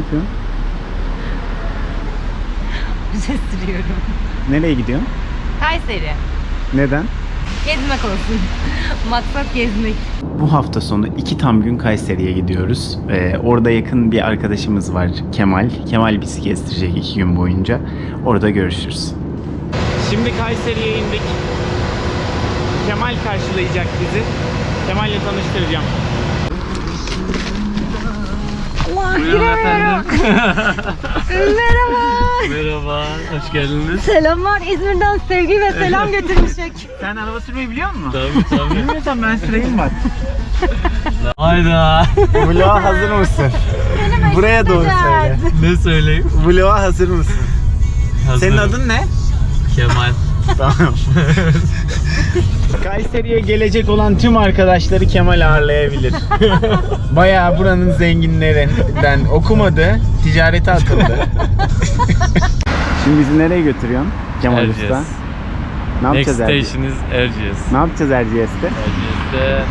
yapıyorsun? Bize sürüyorum. Nereye gidiyorsun? Kayseri. Neden? Gezmek olsun. Maksat gezmek. Bu hafta sonu iki tam gün Kayseri'ye gidiyoruz. Ee, orada yakın bir arkadaşımız var Kemal. Kemal bizi gezdirecek iki gün boyunca. Orada görüşürüz. Şimdi Kayseri'ye indik. Kemal karşılayacak bizi. Kemal'le tanıştıracağım. Allah giremiyorum. Merhaba. Merhaba, hoş geldiniz. Selamlar İzmir'den sevgi ve selam götürmüşek. Sen araba sürmeyi biliyor musun? Tabii tabii. Bilmiyorsan ben süreyim bak. Hayda. Vlog'a hazır mısın? Buraya doğru söyle. ne söyleyeyim? Vlog'a hazır mısın? Senin Hazırım. adın ne? Kemal. Tamam. Kayseri'ye gelecek olan tüm arkadaşları Kemal ağırlayabilir. Bayağı buranın zenginlerinden okumadı, ticarete atıldı. Şimdi bizi nereye götürüyorsun Kemal Usta? Erciyes. Ne Next yapacağız Erciyes? station is Erciyes. Ne yapacağız Erciyes'te? Erciyes'te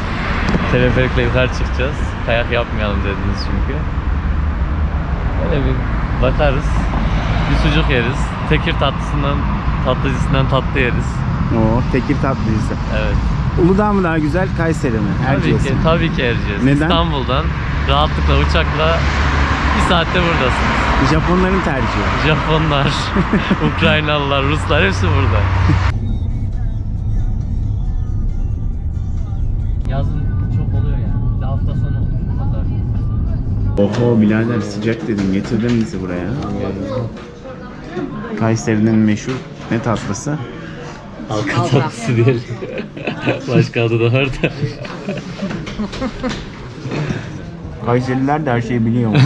teleferikle yukarı çıkacağız. Kayak yapmayalım dediniz çünkü. Öyle bir bakarız. Bir sucuk yeriz. Tekir tatlısından, tatlıcısından tatlı yeriz. Oo, Tekir tatlıcısı. Evet. Uludağ mı daha güzel, Kayseri mi? Tabii Erciyes ki, mi? tabii ki Erciyes. Neden? İstanbul'dan rahatlıkla uçakla bir saatte buradasınız. Japonların tercihi. Japonlar, Ukraynalılar, Ruslar hepsi burada. Yazın çok oluyor yani. Bir hafta sonu. Pazar. Oho birader sıcak dedin getirdin bizi buraya. Kayseri'nin meşhur ne tatlısı? Halka tatlısı diyelim. Başka adı da var da. Kayseriler de her şeyi biliyor.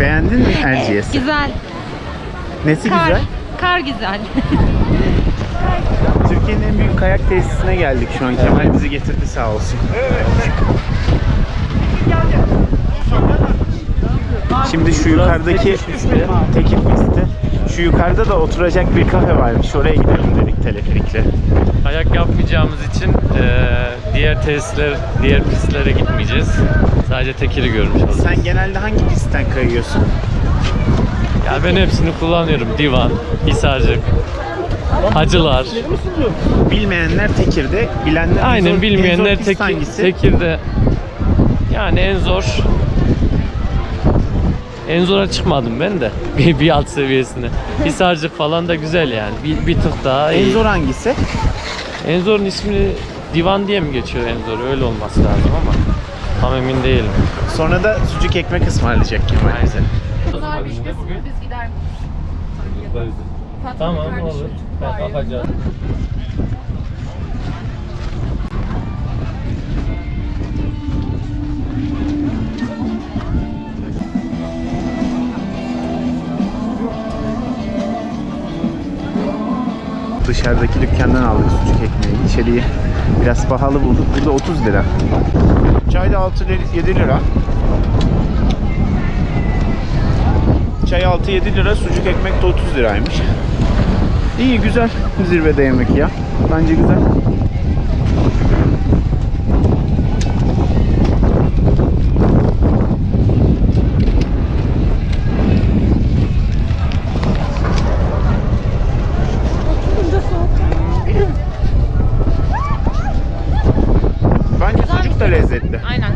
Beğendin mi Erciyes? Güzel. Nesi Kar. güzel? Kar güzel. Türkiye'nin en büyük kayak tesisine geldik şu an. Kemal bizi getirdi sağ olsun. Şimdi şu yukarıdaki tekil pisti. Şu yukarıda da oturacak bir kafe varmış. Oraya gidelim dedik teleferikle. Kayak yapmayacağımız için eee, diğer tesisler, diğer pistlere gitmeyeceğiz. Sadece tekiri görmüş olacağız. Sen genelde hangi pistten kayıyorsun? Ya ben hepsini kullanıyorum. Divan, Hisarcık, Hacılar. Bilmeyenler Tekir'de, bilenler en zor- Aynen en zor bilmeyenler pist tek, hangisi? Tekir'de yani en zor en zora çıkmadım ben de bir, bir alt seviyesine. Hisarcık falan da güzel yani. Bir, bir tık daha En iyi. zor hangisi? En zorun ismini Divan diye mi geçiyor en zor? Öyle olması lazım ama tam emin değilim. Sonra da sucuk ekmek ısmarlayacak Kemal bize. Tamam olur. Ben bakacağım. Dışarıdaki dükkandan aldık sucuk ekmeği. İçeriği biraz pahalı bulduk. Burada 30 lira. Çay da 6 lira, 7 lira. Çay 6-7 lira, sucuk ekmek de 30 liraymış. İyi güzel zirvede yemek ya. Bence güzel. Bence sucuk da lezzetli. Aynen.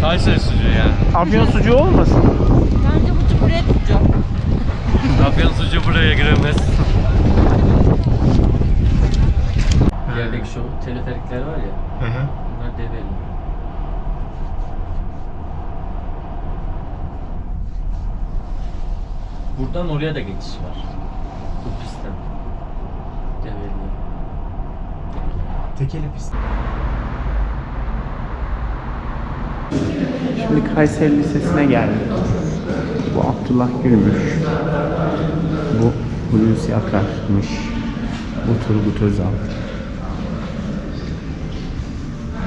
Kayseri sucuğu yani. Afyon sucuğu olmasın? Bence bu çuburet tutacağım. Afyon sucuğu buraya giremez. İlerideki şu teleferikler var ya. Hı hı. Bunlar develi. Buradan oraya da geçiş var. Bu pistten. Develi. Tekeli pist. Şimdi Kayseri Lisesi'ne geldik. Bu Abdullah Gülmüş. Bu Hulusi Akar'mış. Bu Turgut Özal.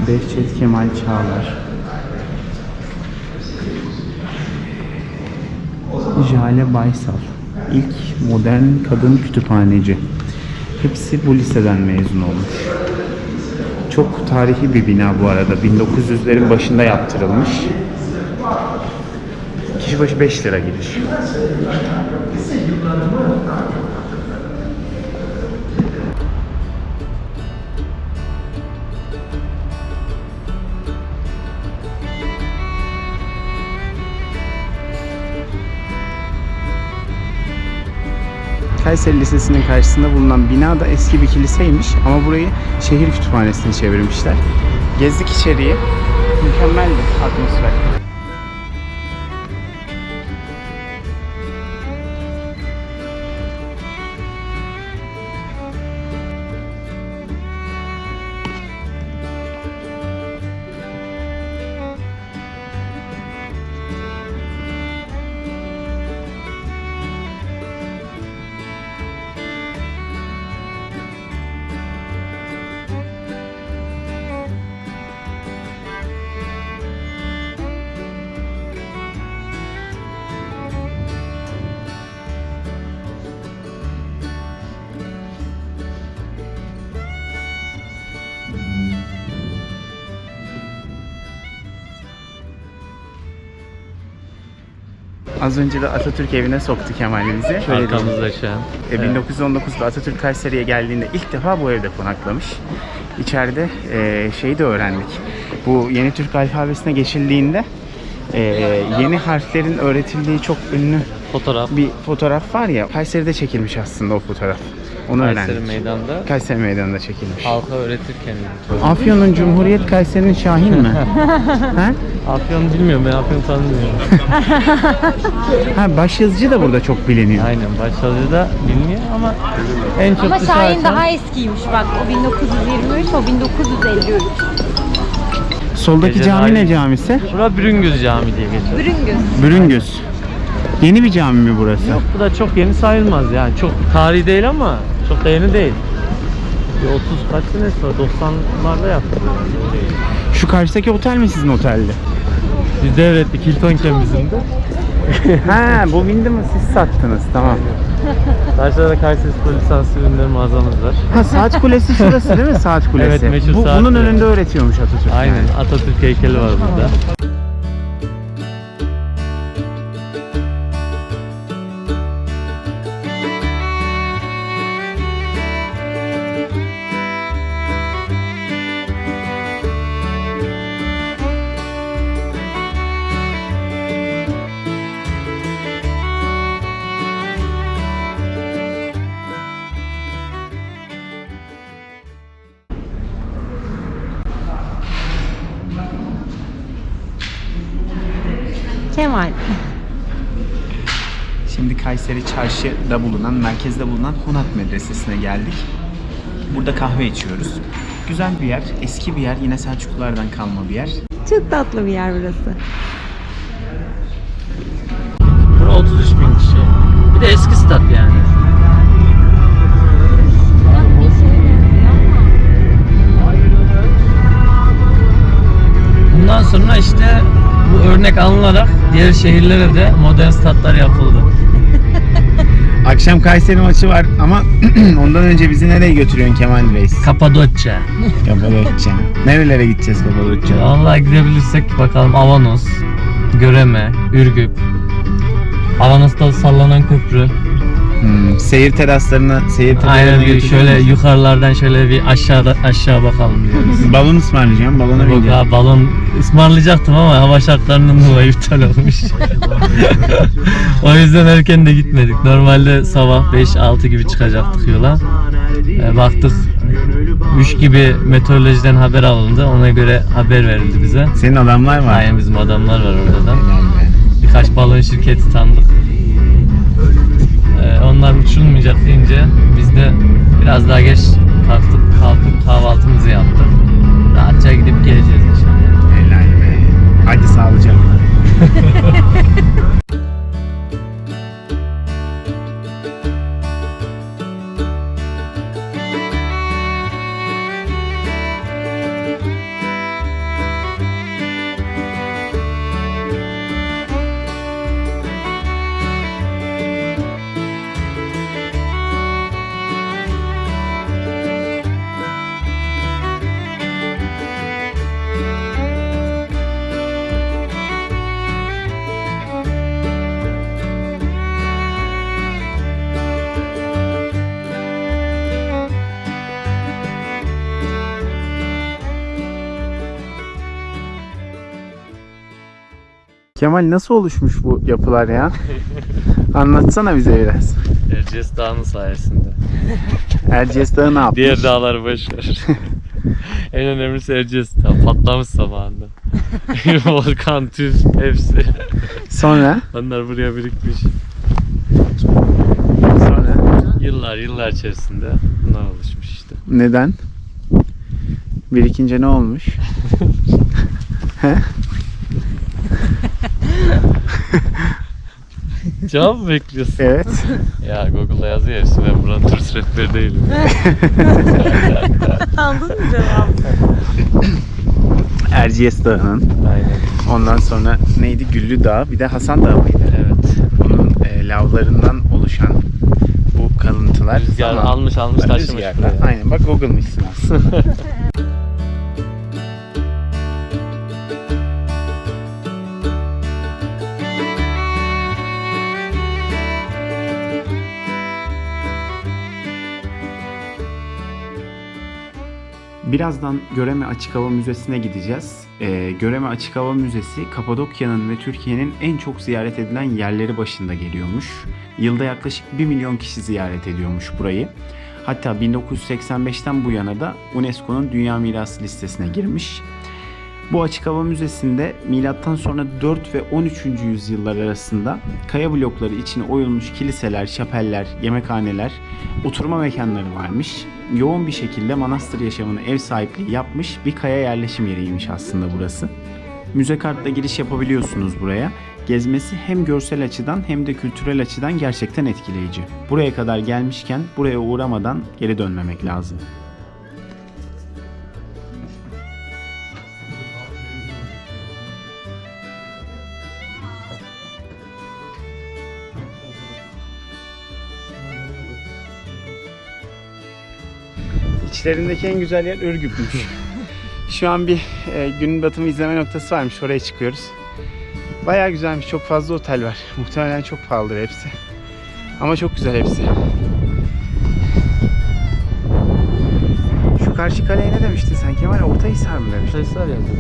Behçet Kemal Çağlar. Jale Baysal. İlk modern kadın kütüphaneci. Hepsi bu liseden mezun olmuş. Çok tarihi bir bina bu arada. 1900'lerin başında yaptırılmış. Kişi başı 5 lira giriş. Kayseri Lisesi'nin karşısında bulunan bina da eski bir kiliseymiş ama burayı şehir kütüphanesine çevirmişler. Gezdik içeriye. Mükemmeldi atmosfer. Az önce de Atatürk evine soktu Kemal bizi. Şöyle diyeyim. Arkamızda şu an. E, 1919'da Atatürk Kayseri'ye geldiğinde ilk defa bu evde konaklamış. İçeride e, şeyi de öğrendik. Bu yeni Türk alfabesine geçildiğinde e, yeni harflerin öğretildiği çok ünlü Fotoğraf. bir fotoğraf var ya. Kayseri'de çekilmiş aslında o fotoğraf. Onu Kayseri öğrendik. meydanda Kayseri Meydanı'nda çekilmiş. halka öğretirken. Afyon'un Cumhuriyet Kayseri'nin Şahin mi? ha? Afyon bilmiyorum ben Afyon tanımıyorum. ha başyazıcı da burada çok biliniyor. Aynen başladığı biliniyor ama en çok Ama Şahin açan- daha eskiymiş bak. O 1923, o 1953. Soldaki Gece cami ne camisi? Bura Bürüngüz Camii diye geçiyor. Bürüngüz. Bürüngüz. Yeni bir cami mi burası? Yok bu da çok yeni sayılmaz yani. Çok tarihi değil ama çok da yeni değil. Bir 30 kaç senesi var? 90'larda yaptı. Şu karşıdaki otel mi sizin oteldi? Biz devrettik Hilton bizim de. ha bu Windham'ı siz sattınız tamam. Karşıda da Kayseri Spor lisanslı ürünleri mağazamız var. Ha saat kulesi şurası değil mi saat kulesi? Evet, meşhur bu, saat Bunun kulesi. önünde öğretiyormuş Atatürk. Aynen. Atatürk heykeli var burada. Kemal. Şimdi Kayseri Çarşı'da bulunan, merkezde bulunan Honat Medresesi'ne geldik. Burada kahve içiyoruz. Güzel bir yer, eski bir yer, yine Selçuklulardan kalma bir yer. Çok tatlı bir yer burası. Diğer şehirlere de modern statlar yapıldı. Akşam Kayseri maçı var ama ondan önce bizi nereye götürüyorsun Kemal Reis? Kapadokya. Kapadokya. Nerelere gideceğiz Kapadokya'da? Vallahi gidebilirsek bakalım Avanos, Göreme, Ürgüp. Avanos'ta sallanan köprü. Hmm, seyir teraslarına, seyir teraslarına Aynen bir götürüyor şöyle musun? yukarılardan şöyle bir aşağıda aşağı bakalım diyoruz. Balon ısmarlayacağım, balona Yok bineceğim. ha, balon ısmarlayacaktım ama hava şartlarından dolayı iptal olmuş. o yüzden erken de gitmedik. Normalde sabah 5-6 gibi çıkacaktık yola. E, baktık 3 gibi meteorolojiden haber alındı. Ona göre haber verildi bize. Senin adamlar var. Aynen bizim adamlar var orada da. Birkaç balon şirketi tanıdık. Onlar uçurulmayacak deyince biz de biraz daha geç kalktık, kalkıp kahvaltımızı yaptık. Rahatça gidip geleceğiz inşallah. Helal be. Hadi sağlıcakla. Kemal nasıl oluşmuş bu yapılar ya? Anlatsana bize biraz. Erciyes Dağı'nın sayesinde. Erciyes Dağı ne yapmış? Diğer dağları boş ver. en önemlisi Erciyes Dağı. Patlamış zamanında. Volkan, tüf hepsi. Sonra? Onlar buraya birikmiş. Sonra? Yıllar yıllar içerisinde bunlar oluşmuş işte. Neden? Birikince ne olmuş? Cevap mı bekliyorsun? Evet. Ya Google'da yazıyor hepsi ben buranın turist rehberi değilim. Anladın mı cevabı? Erciyes Dağı'nın. Aynen. Ondan sonra neydi? Güllü Dağı. Bir de Hasan Dağı mıydı? Evet. Onun e, lavlarından oluşan bu kalıntılar. Rüzgar zaman- almış almış taşımış Rüzgarla. Aynen bak Google'mışsın aslında. Birazdan Göreme Açık Hava Müzesi'ne gideceğiz. Ee, Göreme Açık Hava Müzesi Kapadokya'nın ve Türkiye'nin en çok ziyaret edilen yerleri başında geliyormuş. Yılda yaklaşık 1 milyon kişi ziyaret ediyormuş burayı. Hatta 1985'ten bu yana da UNESCO'nun Dünya Mirası listesine girmiş. Bu açık hava müzesinde milattan sonra 4 ve 13. yüzyıllar arasında kaya blokları içine oyulmuş kiliseler, şapeller, yemekhaneler, oturma mekanları varmış. Yoğun bir şekilde manastır yaşamına ev sahipliği yapmış bir kaya yerleşim yeriymiş aslında burası. Müze kartla giriş yapabiliyorsunuz buraya. Gezmesi hem görsel açıdan hem de kültürel açıdan gerçekten etkileyici. Buraya kadar gelmişken buraya uğramadan geri dönmemek lazım. İçlerindeki en güzel yer Ürgüp'müş. Şu an bir e, gün batımı izleme noktası varmış. Oraya çıkıyoruz. Bayağı güzelmiş. Çok fazla otel var. Muhtemelen çok pahalıdır hepsi. Ama çok güzel hepsi. Şu karşı kaleye ne demiştin sen Kemal? Ortahisar mı demiştin? Sayısal yazıyor.